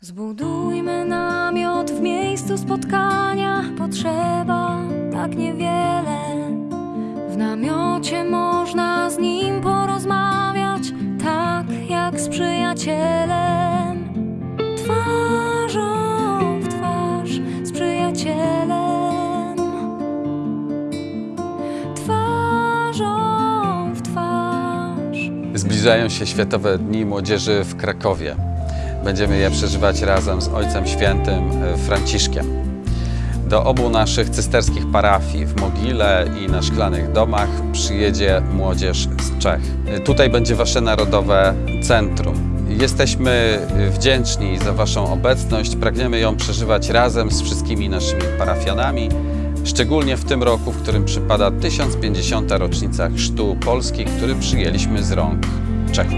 Zbudujmy namiot w miejscu spotkania, potrzeba tak niewiele. W namiocie można z nim porozmawiać, tak jak z przyjacielem. Twarzą w twarz z przyjacielem. Twarzą w twarz. Zbliżają się Światowe Dni Młodzieży w Krakowie. Będziemy je przeżywać razem z Ojcem Świętym e, Franciszkiem. Do obu naszych cysterskich parafii w Mogile i na Szklanych Domach przyjedzie młodzież z Czech. E, Tutaj będzie Wasze Narodowe Centrum. Jesteśmy e, wdzięczni za Waszą obecność. Pragniemy ją przeżywać razem z wszystkimi naszymi parafianami, szczególnie w tym roku, w którym przypada 1050. rocznica chrztu Polski, który przyjęliśmy z rąk Czechów.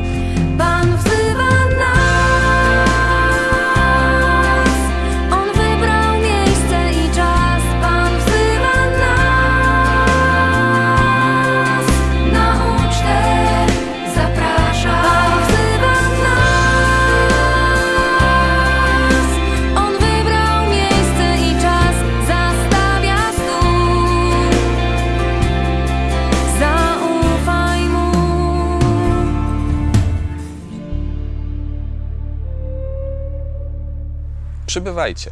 Przybywajcie.